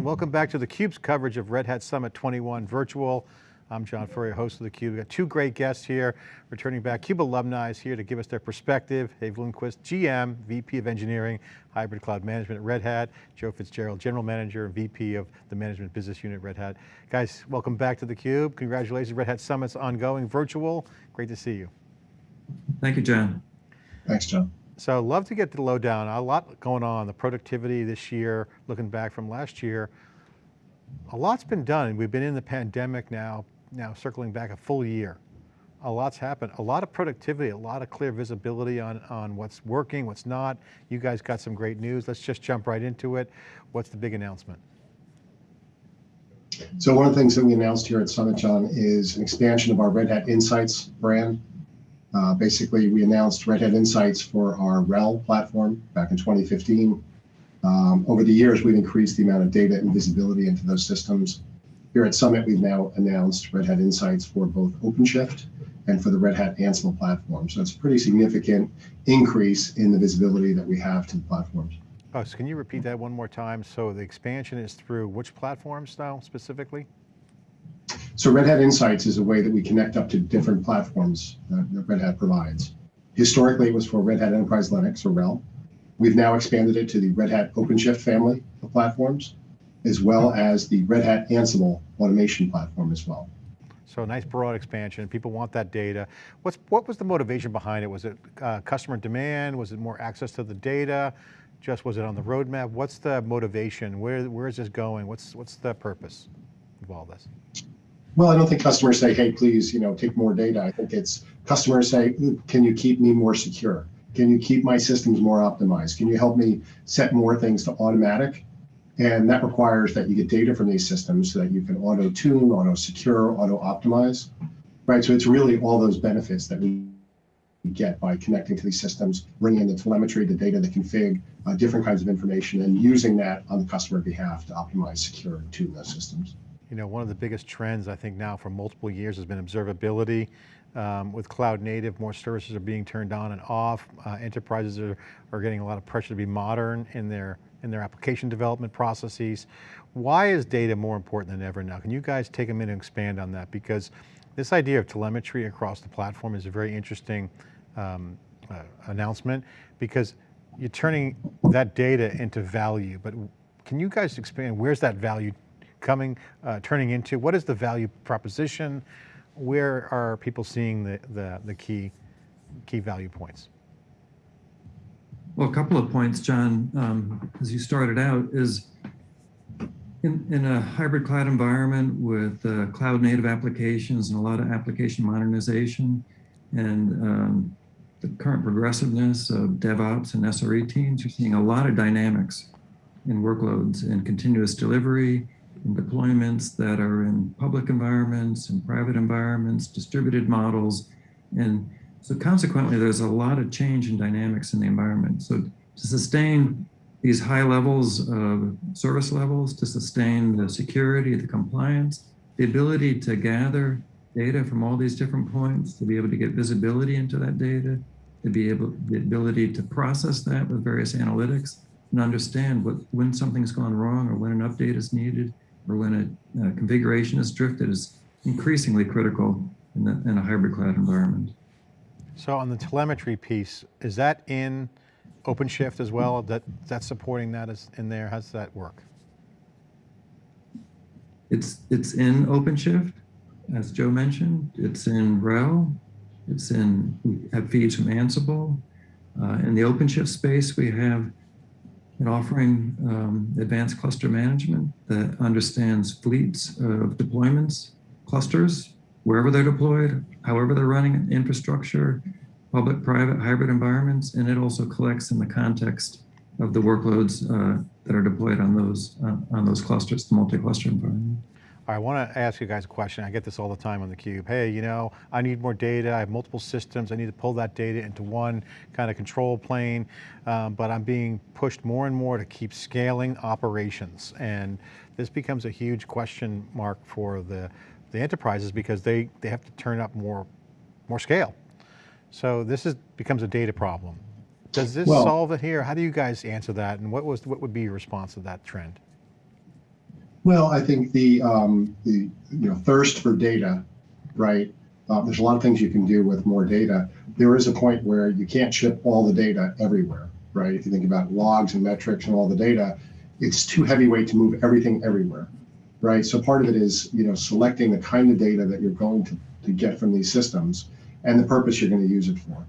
gentlemen, welcome back to theCUBE's coverage of Red Hat Summit 21 virtual. I'm John Furrier, host of theCUBE. We've got two great guests here, returning back. CUBE alumni is here to give us their perspective. Dave Lindquist, GM, VP of Engineering, Hybrid Cloud Management at Red Hat. Joe Fitzgerald, General Manager and VP of the Management Business Unit at Red Hat. Guys, welcome back to theCUBE. Congratulations, Red Hat Summit's ongoing virtual. Great to see you. Thank you, John. Thanks, John. So love to get the lowdown. A lot going on, the productivity this year, looking back from last year. A lot's been done. We've been in the pandemic now, now circling back a full year. A lot's happened. A lot of productivity, a lot of clear visibility on, on what's working, what's not. You guys got some great news. Let's just jump right into it. What's the big announcement? So one of the things that we announced here at Summit, John, is an expansion of our Red Hat Insights brand. Uh, basically, we announced Red Hat Insights for our RHEL platform back in 2015. Um, over the years, we've increased the amount of data and visibility into those systems. Here at Summit, we've now announced Red Hat Insights for both OpenShift and for the Red Hat Ansible platform. So it's a pretty significant increase in the visibility that we have to the platforms. Oh, so can you repeat that one more time? So the expansion is through which platforms now specifically? So Red Hat Insights is a way that we connect up to different platforms that, Red Hat provides. Historically, it was for Red Hat Enterprise Linux or RHEL. We've now expanded it to the Red Hat OpenShift family of platforms, as well as the Red Hat Ansible automation platform as well. So nice broad expansion. People want that data. What's what was the motivation behind it? Was it uh, customer demand? Was it more access to the data? Just was it on the roadmap? What's the motivation? Where where is this going? What's what's the purpose of all this? Well, I don't think customers say, hey, please, you know, take more data. I think it's customers say, can you keep me more secure? Can you keep my systems more optimized? Can you help me set more things to automatic? And that requires that you get data from these systems so that you can auto tune, auto secure, auto optimize, right? So it's really all those benefits that we get by connecting to these systems, bringing in the telemetry, the data, the config, uh, different kinds of information, and using that on the customer behalf to optimize, secure, and tune those systems. You know, one of the biggest trends I think now for multiple years has been observability. Um, with cloud native, more services are being turned on and off. Uh, enterprises are, are getting a lot of pressure to be modern in their, in their application development processes. Why is data more important than ever now? Can you guys take a minute and expand on that? Because this idea of telemetry across the platform is a very interesting um, uh, announcement because you're turning that data into value, but can you guys expand, where's that value coming, uh, turning into? What is the value proposition? Where are people seeing the, the, the key, key value points? Well, a couple of points, John, um, as you started out, is in, in a hybrid cloud environment with uh, cloud native applications and a lot of application modernization and um, the current progressiveness of DevOps and SRE teams, you're seeing a lot of dynamics in workloads and continuous delivery, deployments that are in public environments and private environments, distributed models. And so consequently, there's a lot of change in dynamics in the environment. So to sustain these high levels of service levels, to sustain the security, the compliance, the ability to gather data from all these different points, to be able to get visibility into that data, to be able, the ability to process that with various analytics and understand what, when something's gone wrong or when an update is needed, or when a, configuration is drifted is increasingly critical in, the, in a hybrid cloud environment. So on the telemetry piece, is that in OpenShift as well? That That's supporting that is in there? How does that work? It's, it's in OpenShift, as Joe mentioned. It's in RHEL. It's in, we have feeds from Ansible. Uh, in the OpenShift space, we have and offering um, advanced cluster management that understands fleets of deployments, clusters, wherever they're deployed, however they're running infrastructure, public, private, hybrid environments, and it also collects in the context of the workloads uh, that are deployed on those uh, on those clusters, the multi-cluster environment. I want to ask you guys a question. I get this all the time on theCUBE. Hey, you know, I need more data. I have multiple systems. I need to pull that data into one kind of control plane, um, but I'm being pushed more and more to keep scaling operations. And this becomes a huge question mark for the, the enterprises because they, they have to turn up more, more scale. So this is, becomes a data problem. Does this well, solve it here? How do you guys answer that? And what was what would be your response to that trend? Well, I think the um, the you know thirst for data, right? Uh, there's a lot of things you can do with more data. There is a point where you can't ship all the data everywhere, right? If you think about logs and metrics and all the data, it's too heavyweight to move everything everywhere, right? So part of it is you know selecting the kind of data that you're going to, to get from these systems and the purpose you're going to use it for.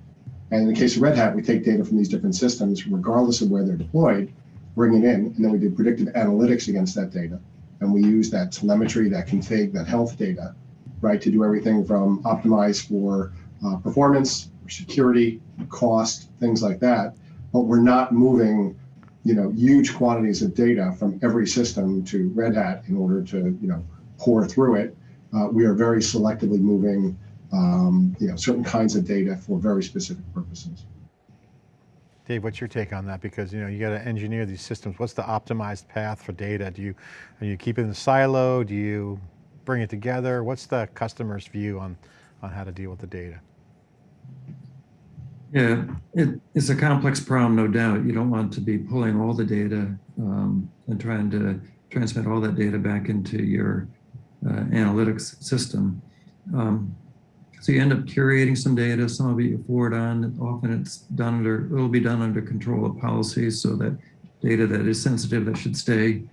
And in the case of Red Hat, we take data from these different systems, regardless of where they're deployed, bring it in, and then we do predictive analytics against that data. And we use that telemetry, that config, that health data, right, to do everything from optimize for uh, performance, security, cost, things like that. But we're not moving, you know, huge quantities of data from every system to Red Hat in order to, you know, pour through it. Uh, we are very selectively moving, um, you know, certain kinds of data for very specific purposes. Dave, what's your take on that? Because you know you got to engineer these systems. What's the optimized path for data? Do you, you keep it in the silo? Do you bring it together? What's the customer's view on, on how to deal with the data? Yeah, it, it's a complex problem, no doubt. You don't want to be pulling all the data um, and trying to transmit all that data back into your uh, analytics system. Um, so you end up curating some data, some of it you forward on. Often it's done under, it'll be done under control of policies so that data that is sensitive that should stay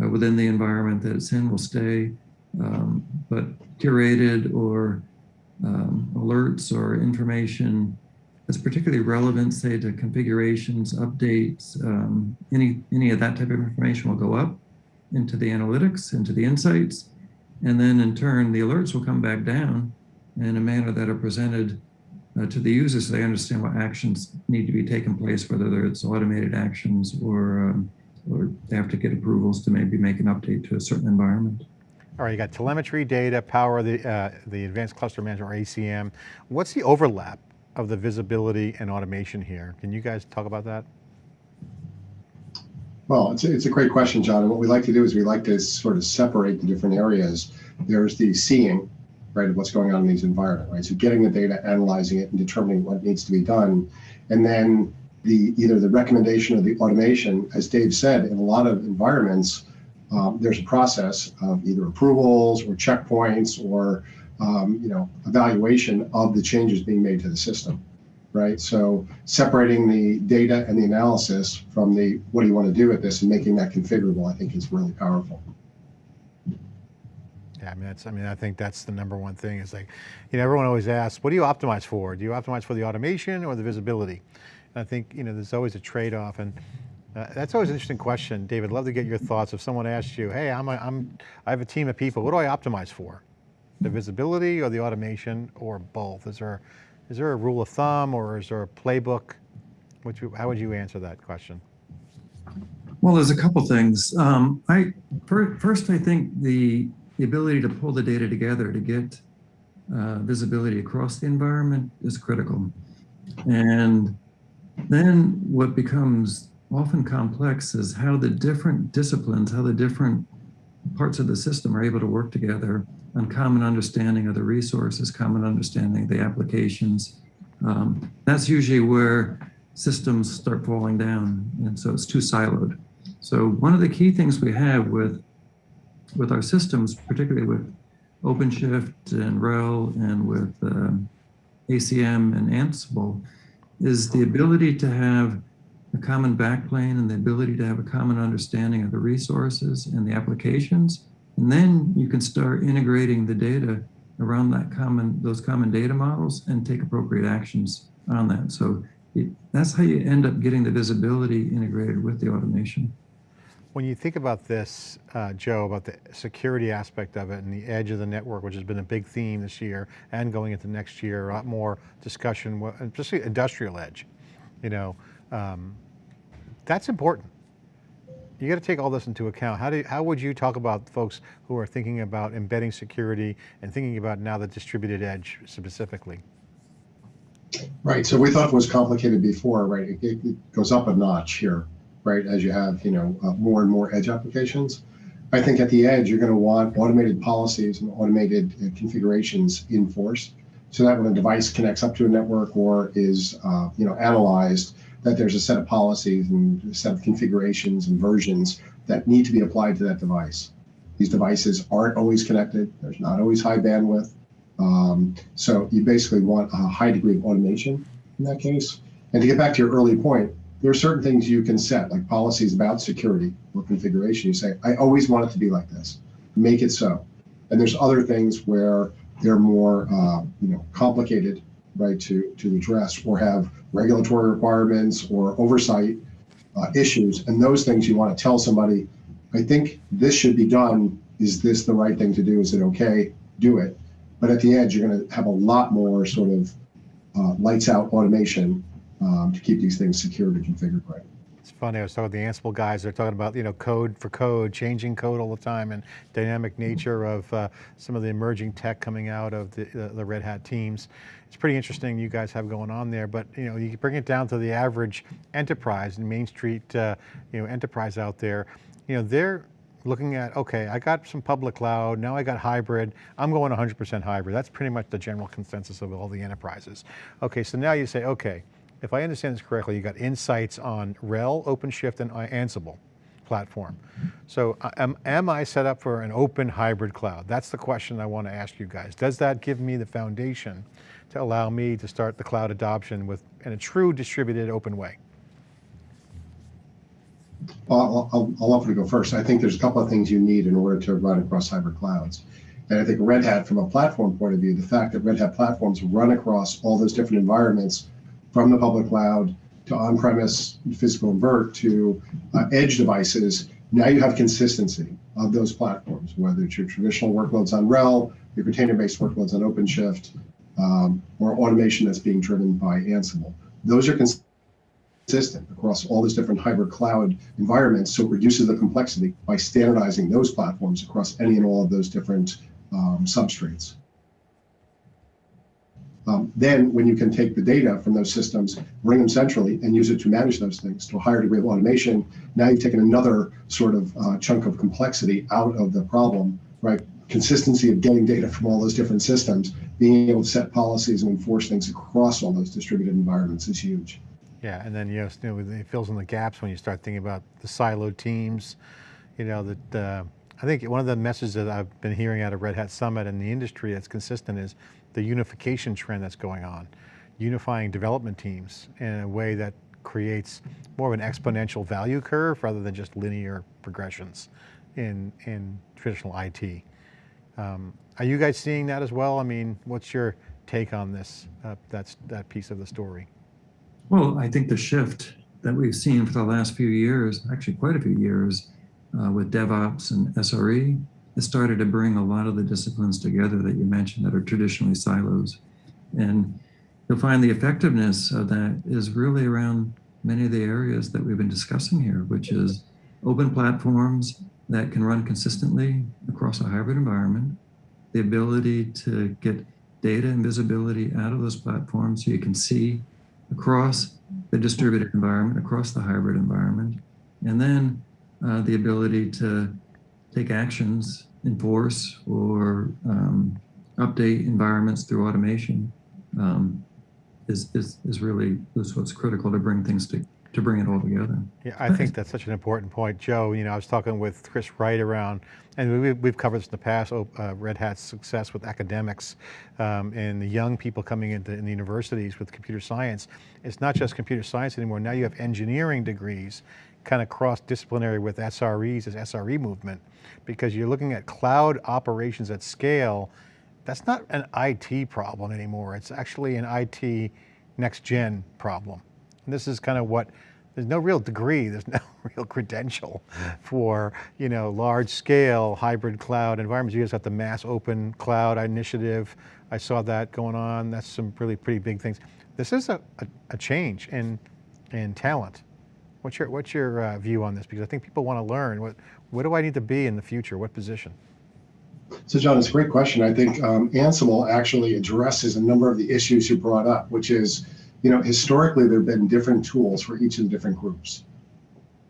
uh, within the environment that it's in will stay. Um, but curated or um, alerts or information that's particularly relevant, say to configurations, updates, um, any, any of that type of information will go up into the analytics, into the insights. And then in turn, the alerts will come back down in a manner that are presented uh, to the users so they understand what actions need to be taken place, whether it's automated actions or, um, or they have to get approvals to maybe make an update to a certain environment. All right, you got telemetry data, power the, uh, the advanced cluster management or ACM. What's the overlap of the visibility and automation here? Can you guys talk about that? Well, it's a, it's a great question, John. And what we like to do is we like to sort of separate the different areas. There's the seeing, right, of what's going on in these environments, right? So getting the data, analyzing it, and determining what needs to be done. And then the either the recommendation or the automation, as Dave said, in a lot of environments, um, there's a process of either approvals or checkpoints or um, you know evaluation of the changes being made to the system right so separating the data and the analysis from the what do you want to do with this and making that configurable i think is really powerful I mean, that's, I mean, I think that's the number one thing is like, you know, everyone always asks, what do you optimize for? Do you optimize for the automation or the visibility? And I think, you know, there's always a trade-off and uh, that's always an interesting question. David, love to get your thoughts. If someone asks you, hey, I'm, a, I'm, I have a team of people, what do I optimize for? The visibility or the automation or both? Is there, is there a rule of thumb or is there a playbook? Which, how would you answer that question? Well, there's a couple things. Um, I fir- first, I think the the ability to pull the data together to get uh, visibility across the environment is critical, and then what becomes often complex is how the different disciplines, how the different parts of the system are able to work together on common understanding of the resources, common understanding of the applications. Um, that's usually where systems start falling down, and so it's too siloed. So one of the key things we have with with our systems, particularly with OpenShift and RHEL and with um, ACM and Ansible, is the ability to have a common backplane and the ability to have a common understanding of the resources and the applications. And then you can start integrating the data around that common, those common data models and take appropriate actions on that. So it, that's how you end up getting the visibility integrated with the automation. When you think about this, uh, Joe, about the security aspect of it and the edge of the network, which has been a big theme this year and going into next year, a lot more discussion, especially industrial edge, you know, um, that's important. You got to take all this into account. How, do, how would you talk about folks who are thinking about embedding security and thinking about now the distributed edge specifically? right so we thought it was complicated before right it, it goes up a notch here right as you have you know uh, more and more edge applications i think at the edge you're going to want automated policies and automated uh, configurations in force so that when a device connects up to a network or is uh, you know analyzed that there's a set of policies and a set of configurations and versions that need to be applied to that device These devices aren't always connected. There's not always high bandwidth. Um, so you basically want a high degree of automation in that case. And to get back to your early point, there are certain things you can set, like policies about security or configuration. You say, I always want it to be like this. Make it so. And there's other things where they're more, uh, you know, complicated, right, to to address or have regulatory requirements or oversight uh, issues. And those things you want to tell somebody, I think this should be done. Is this the right thing to do? Is it okay? Do it. But at the end, you're going to have a lot more sort of uh, lights out automation um, to keep these things secured and configured right. It's funny, I was talking to the Ansible guys, they're talking about, you know, code for code, changing code all the time and dynamic nature of uh, some of the emerging tech coming out of the, the, the Red Hat teams. It's pretty interesting you guys have going on there, but you know, you bring it down to the average enterprise and Main Street, uh, you know, enterprise out there, you know, they're looking at, okay, I got some public cloud, now I got hybrid, I'm going 100% hybrid. That's pretty much the general consensus of all the enterprises. Okay, so now you say, okay, if I understand this correctly, you got insights on RHEL, OpenShift, and Ansible platform. So uh, am, am I set up for an open hybrid cloud? That's the question I want to ask you guys. Does that give me the foundation to allow me to start the cloud adoption with in a true distributed open way? I'll, I'll, I'll offer to go first. I think there's a couple of things you need in order to run across hybrid clouds. And I think Red Hat, from a platform point of view, the fact that Red Hat platforms run across all those different environments from the public cloud to on-premise physical invert to uh, edge devices, now you have consistency of those platforms, whether it's your traditional workloads on RHEL, your container-based workloads on OpenShift, um, or automation that's being driven by Ansible. Those are consistent across all these different hybrid cloud environments, so it reduces the complexity by standardizing those platforms across any and all of those different um, substrates. Um, then when you can take the data from those systems, bring them centrally and use it to manage those things to a higher degree of automation, now you've taken another sort of uh, chunk of complexity out of the problem, right? Consistency of getting data from all those different systems, being able to set policies and enforce things across all those distributed environments is huge. Yeah, and then you know, it fills in the gaps when you start thinking about the siloed teams. You know that uh, I think one of the messages that I've been hearing out of Red Hat Summit and the industry that's consistent is the unification trend that's going on, unifying development teams in a way that creates more of an exponential value curve rather than just linear progressions in, in traditional IT. Um, are you guys seeing that as well? I mean, what's your take on this, uh, that's, that piece of the story? Well, I think the shift that we've seen for the last few years, actually quite a few years, uh, with DevOps and SRE, it started to bring a lot of the disciplines together that you mentioned that are traditionally silos. And you'll find the effectiveness of that is really around many of the areas that we've been discussing here, which is open platforms that can run consistently across a hybrid environment, the ability to get data and visibility out of those platforms so you can see across the distributed environment, across the hybrid environment, and then uh, the ability to take actions, enforce, or um, update environments through automation um, is, is, is really is what's critical to bring things to, to bring it all together. Yeah, I think that's such an important point. Joe, you know, I was talking with Chris Wright around, and we, we've covered this in the past, uh, Red Hat's success with academics um, and the young people coming into in the universities with computer science. It's not just computer science anymore. Now you have engineering degrees kind of cross-disciplinary with SREs this SRE movement, because you're looking at cloud operations at scale. That's not an IT problem anymore. It's actually an IT next gen problem. And this is kind of what, there's no real degree, there's no real credential for, you know, large scale hybrid cloud environments. You guys got the mass open cloud initiative. I saw that going on. That's some really pretty big things. This is a, a, a change in, in talent. What's your, what's your uh, view on this? Because I think people want to learn, what, what do I need to be in the future? What position? So John, it's a great question. I think um, Ansible actually addresses a number of the issues you brought up, which is, you know, historically there have been different tools for each of the different groups.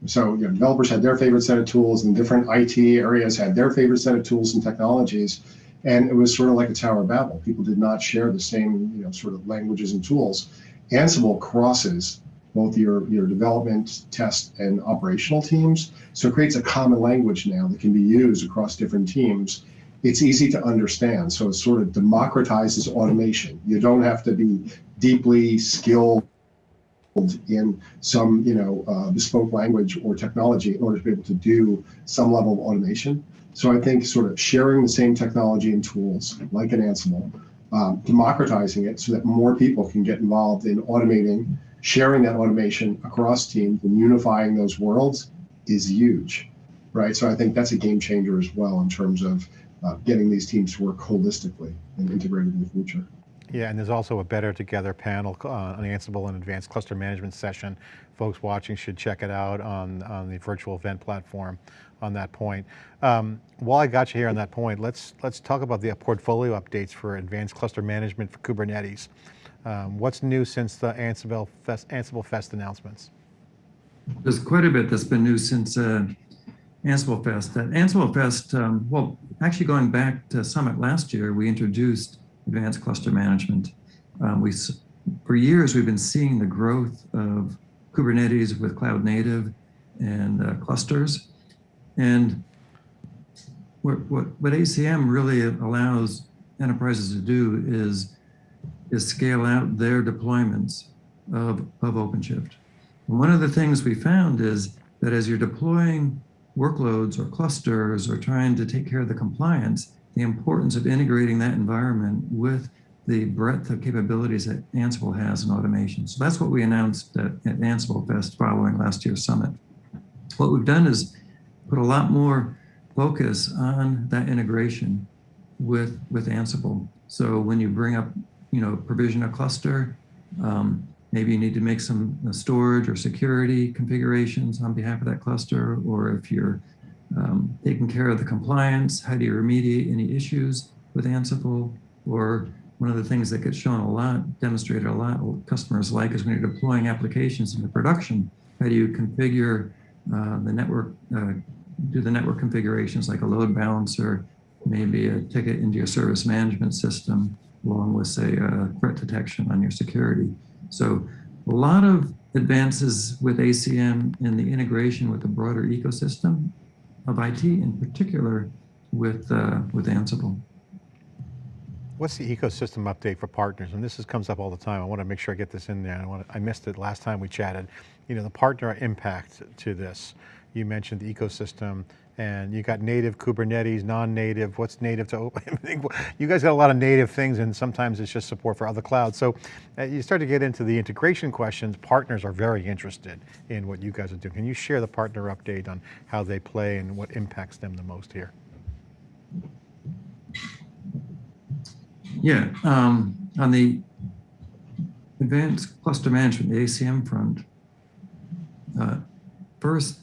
So you know, developers had their favorite set of tools and different IT areas had their favorite set of tools and technologies. And it was sort of like a Tower of Babel. People did not share the same, you know, sort of languages and tools. Ansible crosses both your, your development, test, and operational teams. So it creates a common language now that can be used across different teams. It's easy to understand. So it sort of democratizes automation. You don't have to be deeply skilled in some, you know, uh, bespoke language or technology in order to be able to do some level of automation. So I think sort of sharing the same technology and tools like an Ansible, um, democratizing it so that more people can get involved in automating, sharing that automation across teams and unifying those worlds is huge, right? So I think that's a game changer as well in terms of uh, getting these teams to work holistically and integrated in the future. Yeah, and there's also a Better Together panel uh, on Ansible and Advanced Cluster Management session. Folks watching should check it out on, on the virtual event platform on that point. Um, while I got you here on that point, let's, let's talk about the portfolio updates for Advanced Cluster Management for Kubernetes. Um, what's new since the Ansible Fest, Ansible Fest announcements? There's quite a bit that's been new since uh, Ansible Fest. At Ansible Fest, um, well, actually going back to Summit last year, we introduced advanced cluster management. Um, we, for years, we've been seeing the growth of Kubernetes with cloud native and uh, clusters. And what, what, what ACM really allows enterprises to do is, is scale out their deployments of, of OpenShift. And one of the things we found is that as you're deploying workloads or clusters or trying to take care of the compliance, the importance of integrating that environment with the breadth of capabilities that Ansible has in automation. So that's what we announced at, at Ansible Fest following last year's summit. What we've done is put a lot more focus on that integration with, with Ansible. So when you bring up, you know, provision a cluster, um, maybe you need to make some uh, storage or security configurations on behalf of that cluster, or if you're um, taking care of the compliance, how do you remediate any issues with Ansible, or one of the things that gets shown a lot, demonstrated a lot, customers like is when you're deploying applications into production, how do you configure uh, the network, uh, do the network configurations like a load balancer, maybe a ticket into your service management system, along with say uh, threat detection on your security. So a lot of advances with ACM in the integration with the broader ecosystem of IT, in particular with, uh, with Ansible. What's the ecosystem update for partners? And this is, comes up all the time. I want to make sure I get this in there. I, want to, I missed it last time we chatted. You know, the partner impact to this. You mentioned the ecosystem and you got native Kubernetes, non-native, what's native to open? you guys got a lot of native things and sometimes it's just support for other clouds. So uh, you start to get into the integration questions, partners are very interested in what you guys are doing. Can you share the partner update on how they play and what impacts them the most here? Yeah, um, on the advanced cluster management, the ACM front, uh, first,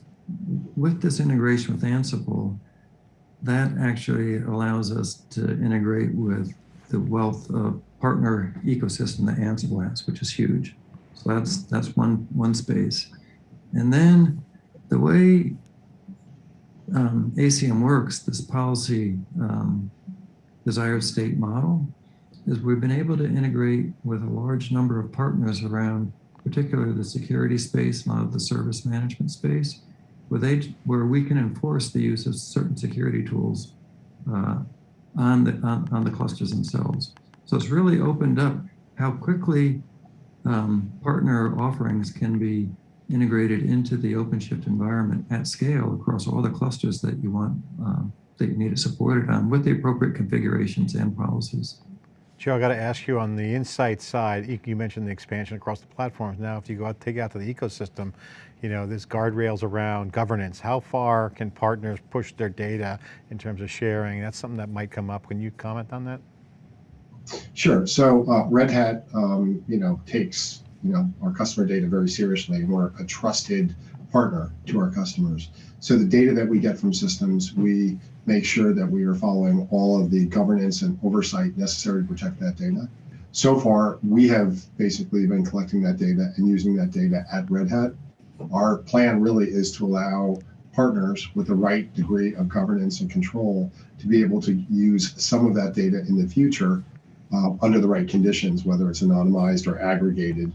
with this integration with Ansible, that actually allows us to integrate with the wealth of partner ecosystem that Ansible has, which is huge. So that's that's one one space. And then the way um, ACM works, this policy um, desired state model, is we've been able to integrate with a large number of partners around particularly the security space, not the service management space, where, they, where we can enforce the use of certain security tools uh, on, the, on, on, the clusters themselves. So it's really opened up how quickly um, partner offerings can be integrated into the OpenShift environment at scale across all the clusters that you want, um, that you need it supported on with the appropriate configurations and policies. Joe, I got to ask you on the insight side, you mentioned the expansion across the platforms. Now, if you go out, take out to the ecosystem, you know, there's guardrails around governance. How far can partners push their data in terms of sharing? That's something that might come up. Can you comment on that? Sure. So uh, Red Hat, um, you know, takes, you know, our customer data very seriously. We're a trusted partner to our customers. So the data that we get from systems, we make sure that we are following all of the governance and oversight necessary to protect that data. So far, we have basically been collecting that data and using that data at Red Hat. Our plan really is to allow partners with the right degree of governance and control to be able to use some of that data in the future uh, under the right conditions, whether it's anonymized or aggregated.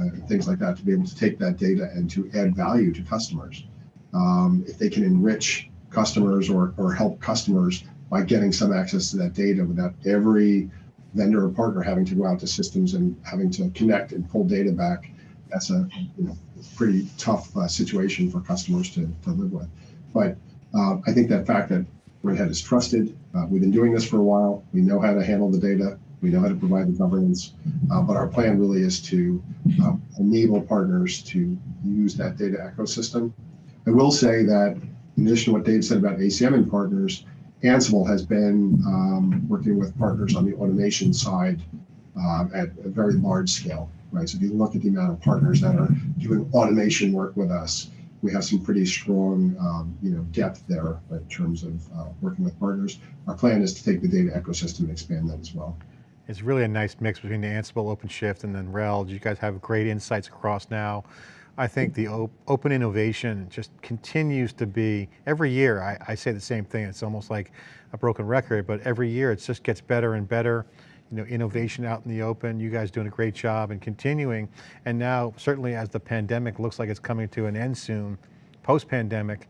uh, things like that to be able to take that data and to add value to customers. Um, if they can enrich customers or, or help customers by getting some access to that data without every vendor or partner having to go out to systems and having to connect and pull data back, that's a you know, pretty tough uh, situation for customers to, to live with. But uh, I think that fact that Red Hat is trusted, uh, we've been doing this for a while, we know how to handle the data, we know how to provide the governance, uh, but our plan really is to um, enable partners to use that data ecosystem. I will say that in addition to what Dave said about ACM and partners, Ansible has been um, working with partners on the automation side um, at a very large scale, right? So if you look at the amount of partners that are doing automation work with us, we have some pretty strong, um, you know, depth there in terms of uh, working with partners. Our plan is to take the data ecosystem and expand that as well. It's really a nice mix between the Ansible, OpenShift, and then RHEL. You guys have great insights across now. I think the op open innovation just continues to be, every year I, I, say the same thing, it's almost like a broken record, but every year it just gets better and better. You know, innovation out in the open, you guys doing a great job and continuing. And now certainly as the pandemic looks like it's coming to an end soon, post-pandemic,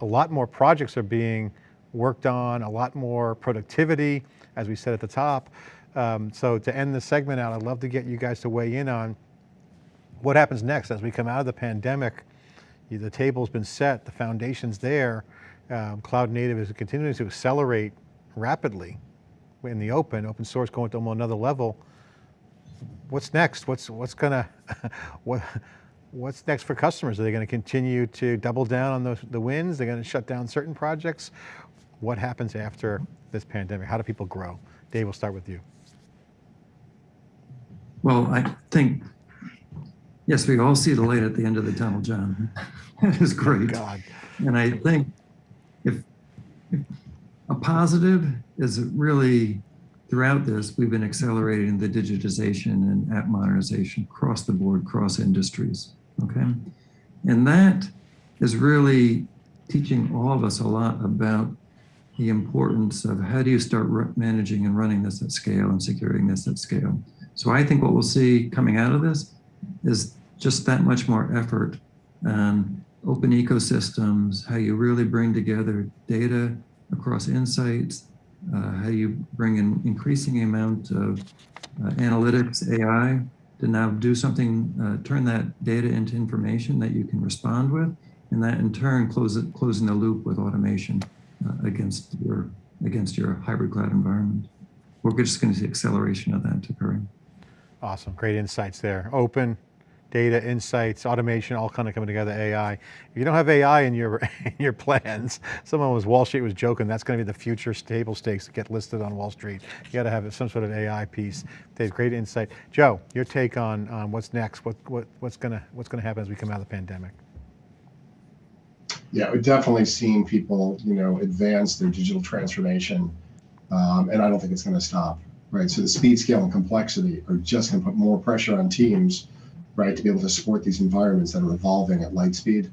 a lot more projects are being worked on, a lot more productivity, as we said at the top. Um, so to end this segment out, I'd love to get you guys to weigh in on what happens next as we come out of the pandemic. The table's been set, the foundation's there. Um, cloud native is continuing to accelerate rapidly in the open, open source going to another level. What's next? What's what's gonna what what's next for customers? Are they going to continue to double down on those, the wins? They're going to shut down certain projects? What happens after this pandemic? How do people grow? Dave, we'll start with you. Well, I think, yes, we all see the light at the end of the tunnel, John. That is great. God. And I think if, if a positive is really throughout this, we've been accelerating the digitization and app modernization across the board, cross industries. Okay. And that is really teaching all of us a lot about the importance of how do you start managing and running this at scale and securing this at scale. So I think what we'll see coming out of this is just that much more effort on open ecosystems, how you really bring together data across insights, uh, how you bring an increasing amount of uh, analytics, AI, to now do something, uh, turn that data into information that you can respond with, and that in turn close it, closing the loop with automation uh, against your against your hybrid cloud environment. We're just going to see acceleration of that occurring. Awesome, great insights there. Open, data, insights, automation, all kind of coming together, AI. If you don't have AI in your, in your plans, someone was, Wall Street was joking, that's going to be the future table stakes that get listed on Wall Street. You got to have some sort of AI piece. Dave, great insight. Joe, your take on, what's next, what, what, what's going to what's going to happen as we come out of the pandemic? Yeah, we've definitely seen people, you know, advance their digital transformation, um, and I don't think it's going to stop, right? So the speed, scale, and complexity are just going to put more pressure on teams right, to be able to support these environments that are evolving at light speed.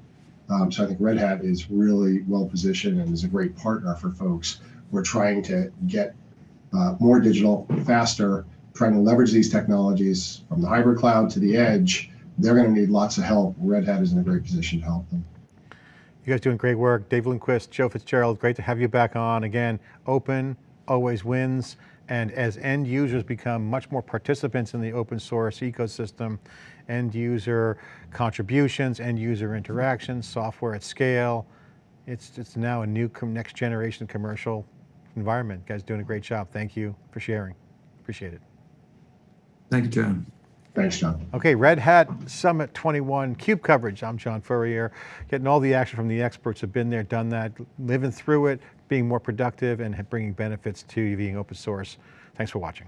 Um, so I think Red Hat is really well positioned and is a great partner for folks who are trying to get uh, more digital, faster, trying to leverage these technologies from the hybrid cloud to the edge. They're going to need lots of help. Red Hat is in a great position to help them. You guys doing great work. Dave Lindquist, Joe Fitzgerald, great to have you back on. Again, open, always wins. And as end users become much more participants in the open source ecosystem, end user contributions, end user interactions, software at scale, it's, it's now a new next generation commercial environment. You guys doing a great job. Thank you for sharing. Appreciate it. Thank you, John. Thanks, John. Okay, Red Hat Summit 21 CUBE coverage. I'm John Furrier, getting all the action from the experts who've been there, done that, living through it, being more productive and bringing benefits to you being open source. Thanks for watching.